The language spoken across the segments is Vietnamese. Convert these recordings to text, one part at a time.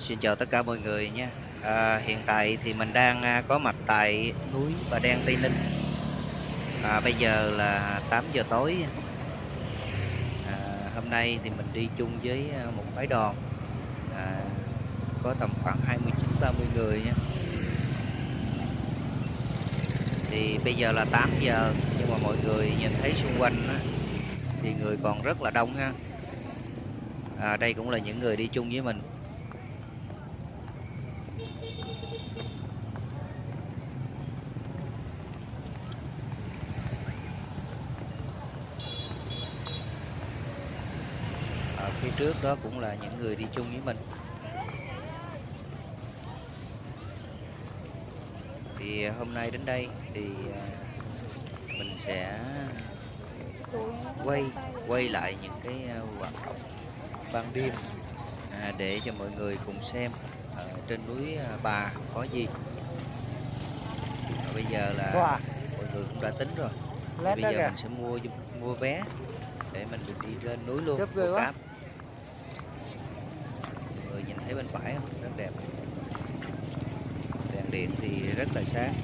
Xin chào tất cả mọi người nha. À, hiện tại thì mình đang à, có mặt tại núi Bà Đen Tây Ninh. À, bây giờ là 8 giờ tối. À, hôm nay thì mình đi chung với à, một phái đoàn. À, có tầm khoảng 29 30 người nha. Thì bây giờ là 8 giờ nhưng mà mọi người nhìn thấy xung quanh á, thì người còn rất là đông ha. À, đây cũng là những người đi chung với mình. ở phía trước đó cũng là những người đi chung với mình. Thì hôm nay đến đây thì à, mình sẽ quay quay lại những cái à, hoạt động ban đêm à, để cho mọi người cùng xem ở trên núi à, Bà có gì. Bây giờ là mọi người cũng đã tính rồi. Thì bây giờ mình sẽ mua mua vé để mình được đi lên núi luôn cáp thấy bên phải không? Rất đẹp. Đèn điện thì rất là sáng.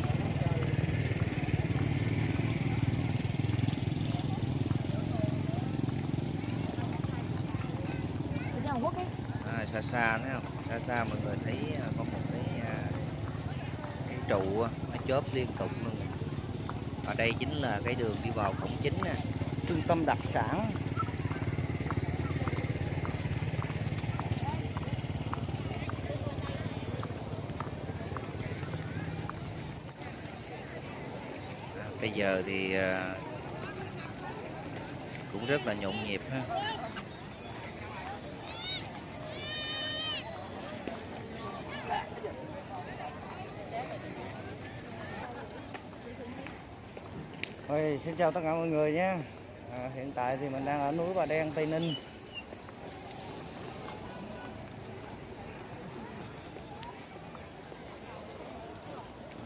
À, xa xa thấy không? Xa xa mọi người thấy à, có một cái à, cái trụ á, nó chớp liên tục luôn. Ở đây chính là cái đường đi vào cổng chính nè. Trung tâm đặc sản giờ thì ờ, cũng rất là nhộn nhịp ha. Ôi, xin chào tất cả mọi người nhé. À, hiện tại thì mình đang ở núi Bà Đen Tây Ninh.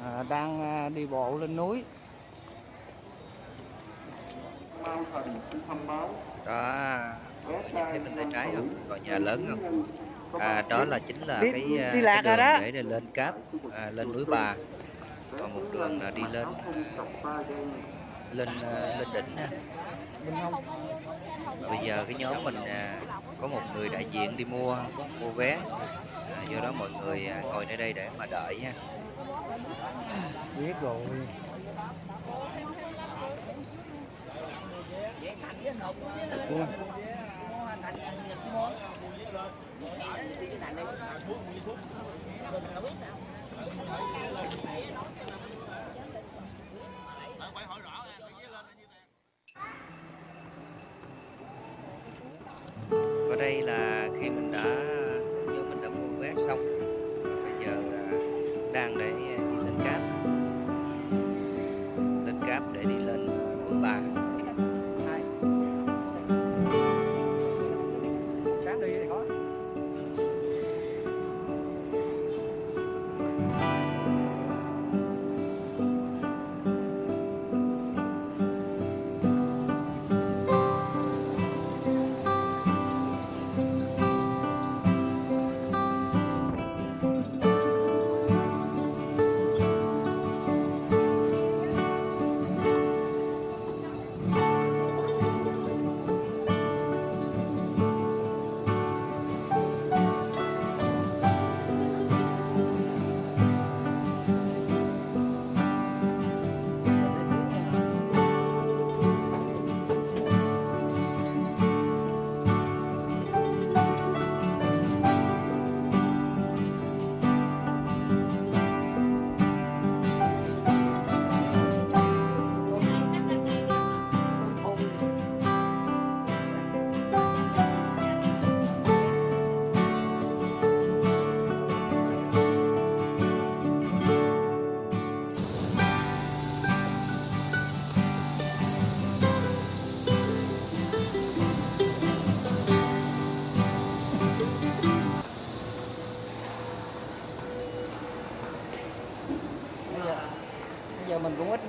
À, đang à, đi bộ lên núi. Đó nhìn thấy bên tay trái không? Tòa nhà lớn không? À, đó là chính là cái, à, đi cái lạc rồi đường đó. để lên cáp à, lên núi bà. Còn một đường là đi lên lên à, lên đỉnh ha. Bây giờ cái nhóm mình à, có một người đại diện đi mua mua vé. À, do đó mọi người à, ngồi nơi đây để mà đợi nha biết rồi và đây là khi mình đã mình đã mua vé xong, bây giờ à, đang để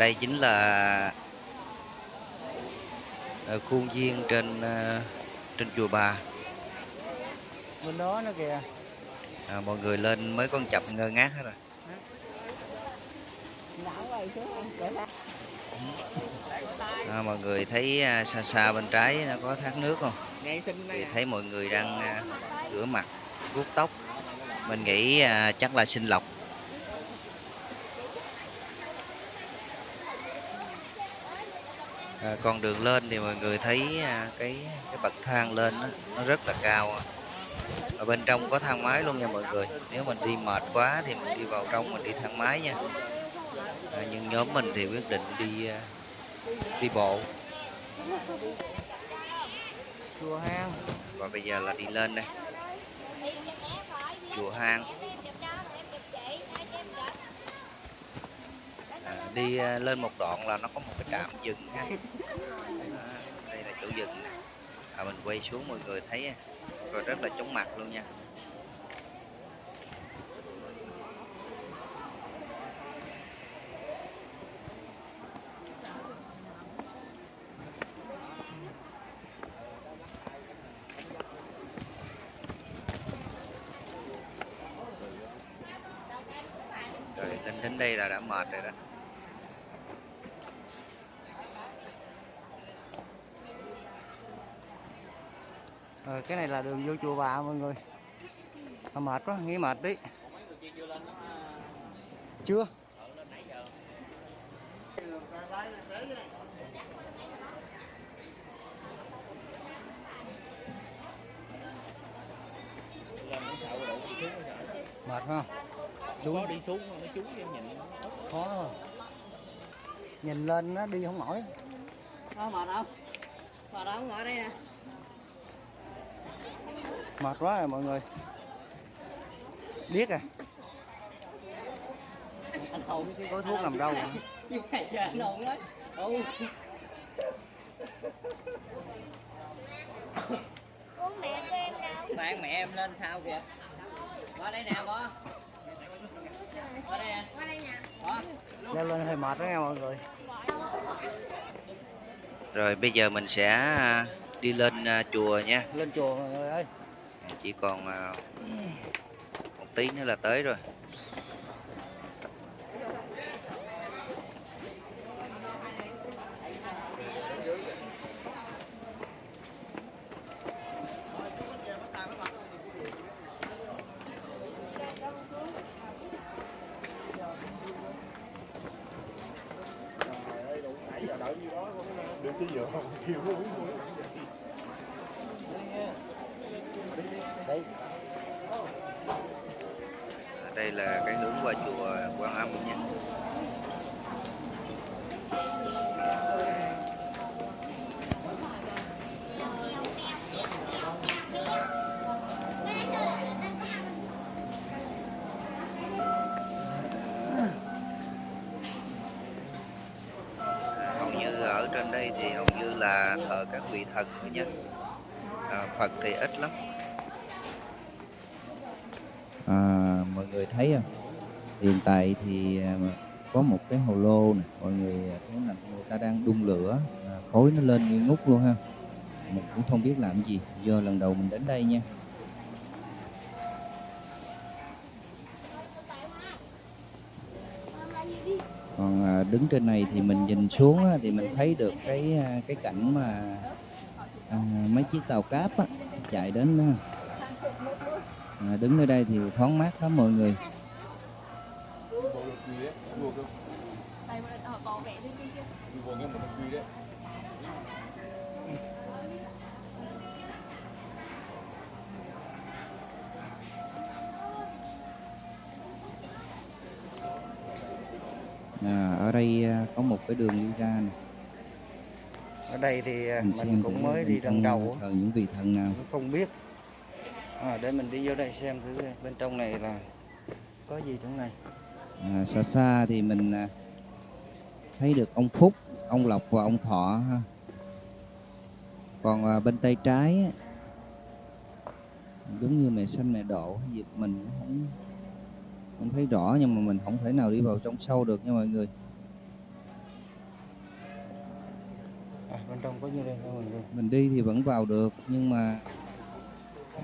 đây chính là ờ, khuôn viên trên ờ, trên chùa Bà. bên đó nữa kìa À, mọi người lên mới con chập ngơ ngác hết rồi. À, mọi người thấy à, xa xa bên trái nó có thác nước không? Thì thấy mọi người đang à, rửa mặt, vuốt tóc. Mình nghĩ à, chắc là sinh lọc. À, con đường lên thì mọi người thấy à, cái cái bậc thang lên đó, nó rất là cao. Ở bên trong có thang máy luôn nha mọi người. Nếu mình đi mệt quá thì mình đi vào trong mình đi thang máy nha. À, nhưng nhóm mình thì quyết định đi à, đi bộ chùa hang và bây giờ là đi lên đây chùa hang đi ờ, lên một đoạn là nó có một cái trạm dừng ha. Đây là chỗ dừng nè. À, mình quay xuống mọi người thấy rồi rất là chóng mặt luôn nha. Rồi lên đến đây là đã mệt rồi đó. Ờ, cái này là đường vô chùa bà mọi người à, mệt quá nghĩ mệt đi chưa mệt không có đi xuống nó cái nhìn khó rồi. nhìn lên nó đi không nổi Có mệt không? Mệt không? Ngồi đây nè. Mệt quá rồi mọi người điếc à Anh hồn cái có thuốc làm đâu. Như này giờ anh hồn đấy. Ừ. Bạn mẹ em lên sao kìa. Qua đây nè bó. Qua đây nè. Qua đây nè. Bó. leo lên hơi mệt đó nha mọi người rồi bây giờ mình sẽ à, đi lên à, chùa nha lên chùa mọi người ơi chỉ còn à, một tí nữa là tới rồi. Được cái giờ không kêu nó uống thôi đây À, đây là cái hướng qua chùa Quan Âm nha. Hầu như ở trên đây thì hầu như là thờ các vị thần thôi nha. À, Phật thì ít lắm à, mọi người thấy không? Hiện tại thì à, có một cái hồ lô này mọi người thấy là người ta đang đun lửa khối khói nó lên nghi ngút luôn ha. Mình cũng không biết làm gì do lần đầu mình đến đây nha. Còn à, đứng trên này thì mình nhìn xuống thì mình thấy được cái cái cảnh mà à, mấy chiếc tàu cáp á, chạy đến à, đứng nơi đây thì thoáng mát lắm mọi người. À, ở đây à, có một cái đường đi ra này ở đây thì à, mình, cũng mới đi lần đầu thờ những vị thần nào. Không biết à, để mình đi vô đây xem thử bên trong này là có gì trong này? À, xa xa thì mình à, thấy được ông Phúc ông Lộc và ông Thọ ha. Còn à, bên tay trái giống như mẹ xanh mẹ độ gì mình cũng không không thấy rõ nhưng mà mình không thể nào đi vào trong sâu được nha mọi người. À, bên trong có như đây? Nha mọi người mình đi thì vẫn vào được nhưng mà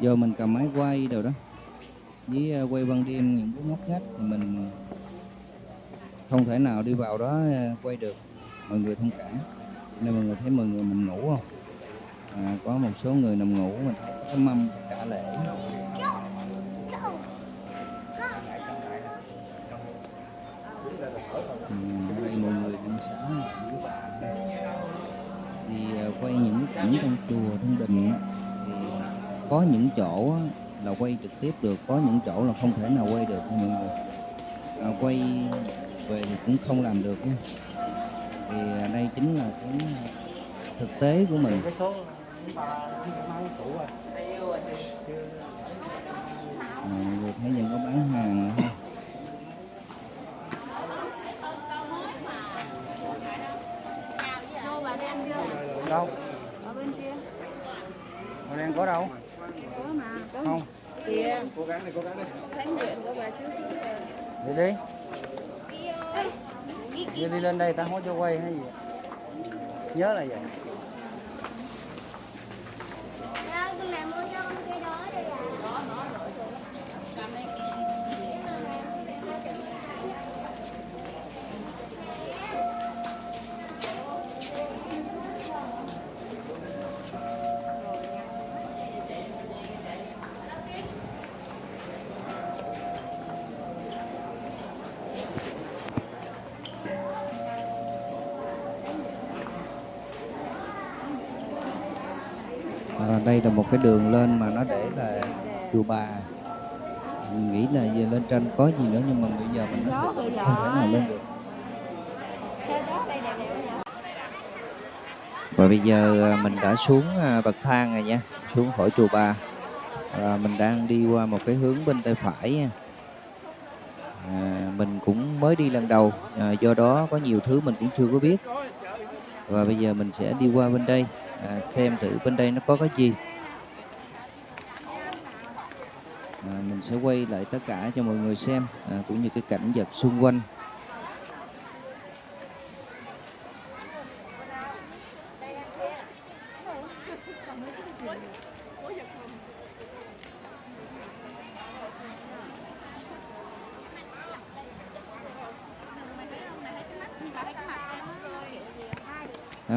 giờ mình cầm máy quay đồ đó. Với ờ, quay ban đêm những cái ngóc ngách thì mình ờ, không thể nào đi vào đó ờ, quay được. Mọi người thông cảm. Nên mọi người thấy mọi người mình ngủ không? À, có một số người nằm ngủ mình thấy cái mâm trả lễ. Ừ, đây mọi người đang xã thì quay những cái cảnh trong chùa thôi có những chỗ là quay trực tiếp được có những chỗ là không thể nào quay được mọi người. À, quay về thì cũng không làm được nha. Thì à, đây chính là cái thực tế của mình. À, người thấy những có bán hàng ha. Đâu Ở bên kia. Mà đang có đâu mà. Không. kìa cố gắng đi cố gắng đi. Thánh điện của bà chú đi đi. Giờ đi. Lên đây ta không cho quay hay gì. Nhớ là vậy đây là một cái đường lên mà nó để là chùa bà. Mình nghĩ là về lên trên có gì nữa nhưng mà bây giờ mình nó không thể nào lên được. Và bây giờ à, mình đã xuống à, bậc thang rồi nha xuống khỏi chùa bà. Và mình đang đi qua một cái hướng bên tay phải nha. à, mình cũng mới đi lần đầu à, do đó có nhiều thứ mình cũng chưa có biết. Và bây giờ mình sẽ đi qua bên đây à, xem thử bên đây nó có cái gì. À, mình sẽ quay lại tất cả cho mọi người xem à, cũng như cái cảnh vật xung quanh.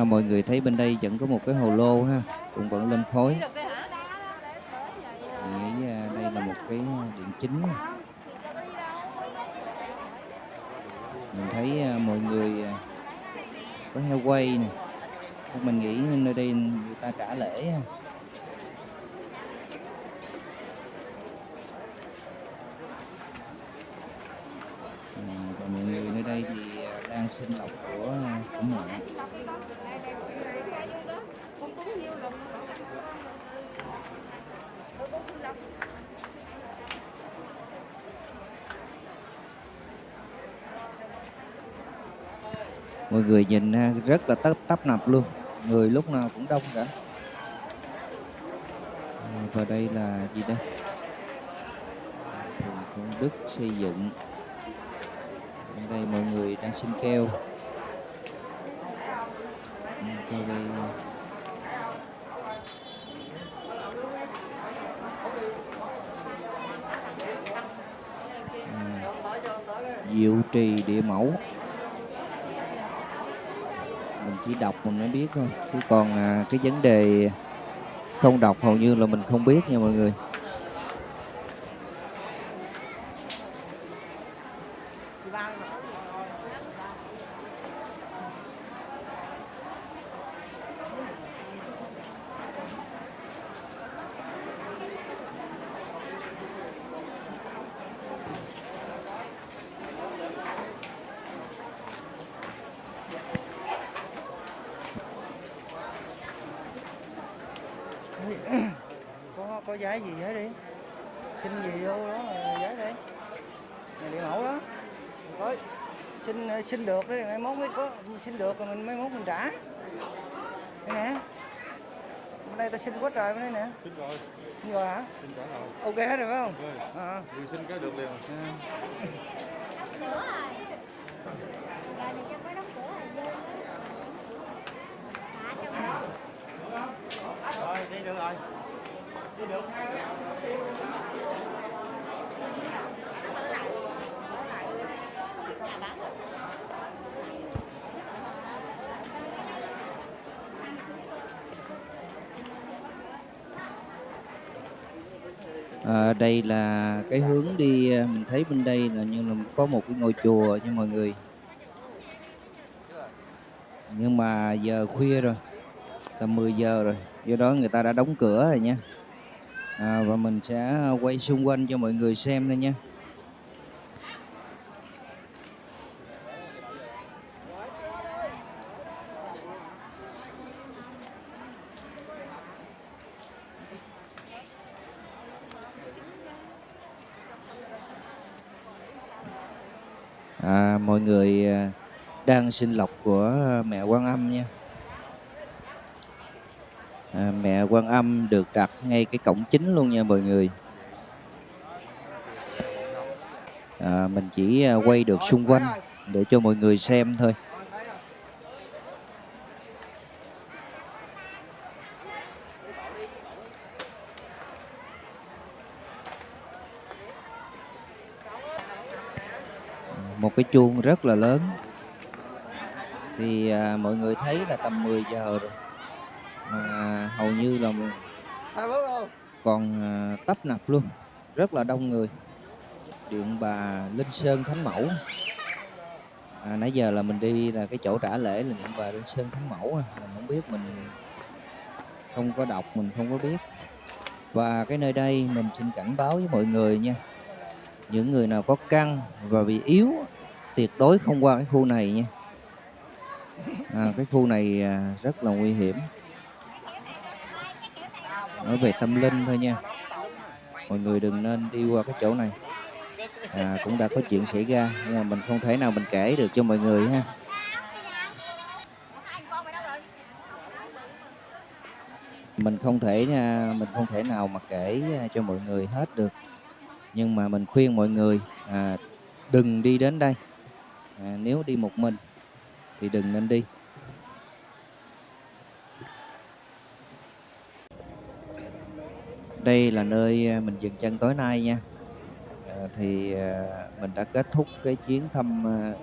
Mọi người thấy bên đây vẫn có một cái hồ lô ha cũng vẫn lên khối mình nghĩ à, đây là một cái điện chính. Mình thấy à, mọi người à, có heo quay nè. Mình nghĩ nơi đây người ta trả lễ ha. Ừ, và mọi người nơi đây thì đang sinh lọc của à, của mẹ mọi người nhìn rất là tấp tấp nập luôn. Người lúc nào cũng đông cả. Và đây là gì đây? Phường công đức xây dựng. Ở đây mọi người đang xin keo Ừ, keo đây. À, diệu trì địa mẫu chỉ đọc mình mới biết thôi. Chứ còn à, cái vấn đề không đọc hầu như là mình không biết nha mọi người. Có giấy gì giấy đi. Xin gì vô đó rồi giấy đi. Này địa mẫu đó. Có xin xin được đi mai mốt mới có xin được rồi mình mai mốt mình trả. Đây nè. Bên đây ta xin quá trời bên đây nè. Xin rồi. Xin rồi hả? xin trả lời. Ok hết rồi phải không? Rồi, À. vừa xin cái được liền. Rồi đi được rồi đi được À, đây là cái hướng đi à, mình thấy bên đây là như là có một cái ngôi chùa nha mọi người. Nhưng mà giờ khuya rồi tầm 10 giờ rồi do đó người ta đã đóng cửa rồi nha à, và mình sẽ à, quay xung quanh cho mọi người xem thôi nha. À, mọi người à, đang sinh lọc của à, mẹ Quan Âm nha à, mẹ Quan Âm được đặt ngay cái cổng chính luôn nha mọi người. À, mình chỉ à, quay được xung quanh để cho mọi người xem thôi. Một cái chuông rất là lớn. Thì à, mọi người thấy là tầm 10 giờ rồi mà hầu như là còn à, tấp nập luôn. Rất là đông người. Điện bà linh sơn thánh mẫu. À, nãy giờ là mình đi là cái chỗ trả lễ là điện bà linh sơn thánh mẫu à. mình không biết mình không có đọc mình không có biết. Và cái nơi đây mình xin cảnh báo với mọi người nha. Những người nào có căng và bị yếu tuyệt đối không qua cái khu này nha. À, cái khu này à, rất là nguy hiểm nói về tâm linh thôi nha. Mọi người đừng nên đi qua cái chỗ này. À, cũng đã có chuyện xảy ra nhưng mà mình không thể nào mình kể được cho mọi người ha. Mình không thể à, mình không thể nào mà kể à, cho mọi người hết được. Nhưng mà mình khuyên mọi người à, đừng đi đến đây. À, nếu đi một mình thì đừng nên đi. Đây là nơi à, mình dừng chân tối nay nha. À, thì à, mình đã kết thúc cái chuyến thăm à,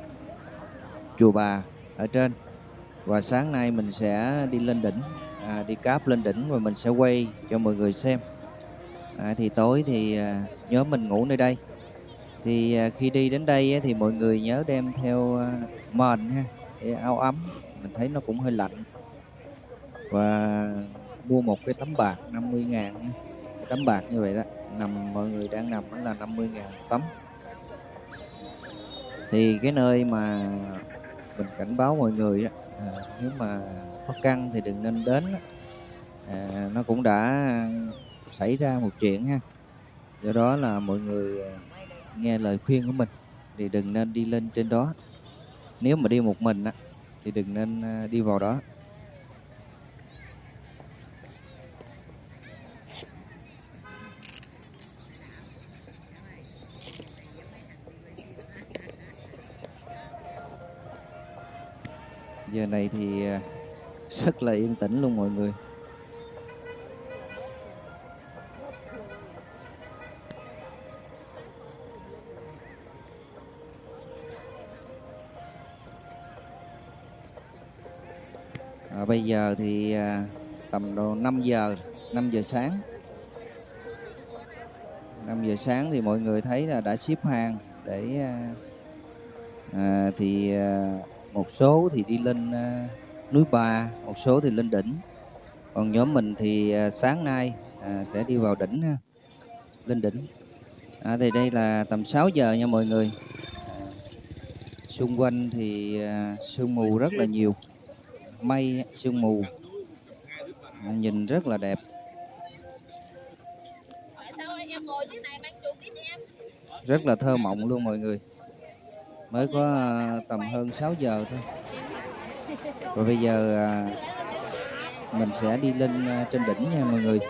chùa bà ở trên. Và sáng nay mình sẽ đi lên đỉnh à, đi cáp lên đỉnh và mình sẽ quay cho mọi người xem. À, thì tối thì à, nhóm mình ngủ nơi đây. Thì à, khi đi đến đây á, thì mọi người nhớ đem theo à, mền ha để áo ấm. Mình thấy nó cũng hơi lạnh. Và mua một cái tấm bạc 50 ngàn tấm bạc như vậy đó. Nằm mọi người đang nằm đó là 50 ngàn một tấm. Thì cái nơi mà mình cảnh báo mọi người đó à, nếu mà có căng thì đừng nên đến đó. À, nó cũng đã xảy ra một chuyện ha. Do đó là mọi người à, nghe lời khuyên của mình thì đừng nên đi lên trên đó. Nếu mà đi một mình á thì đừng nên à, đi vào đó. Giờ này thì à, rất là yên tĩnh luôn mọi người. À, bây giờ thì à, tầm độ 5 giờ 5 giờ sáng. 5 giờ sáng thì mọi người thấy là đã ship hàng để à, à, thì à, một số thì đi lên à, núi Bà một số thì lên đỉnh. Còn nhóm mình thì à, sáng nay à, sẽ đi vào đỉnh ha lên đỉnh. À, thì đây là tầm 6 giờ nha mọi người. Xung quanh thì à, sương mù rất là nhiều. Mây sương mù. À, nhìn rất là đẹp. Rất là thơ mộng luôn mọi người mới có ờ, tầm hơn 6 giờ thôi. Và bây giờ ờ, mình sẽ đi lên ờ, trên đỉnh nha mọi người.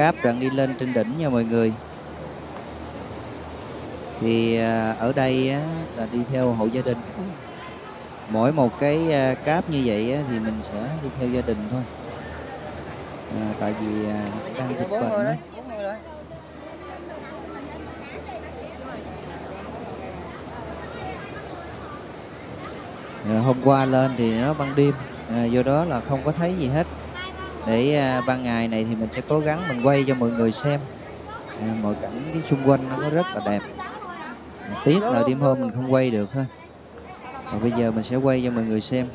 Cáp rằng đi lên trên đỉnh nha mọi người. Thì à, ở đây là đi theo hộ gia đình. Mỗi một cái à, cáp như vậy thì mình sẽ đi theo gia đình thôi. À, tại vì à, đang dịch bệnh đấy hôm qua lên thì nó ban đêm. À, do đó là không có thấy gì hết để à, ban ngày này thì mình sẽ cố gắng mình quay cho mọi người xem. À, mọi cảnh cái xung quanh nó rất là đẹp. Tiếc là đêm hôm mình không quay được thôi và bây giờ mình sẽ quay cho mọi người xem.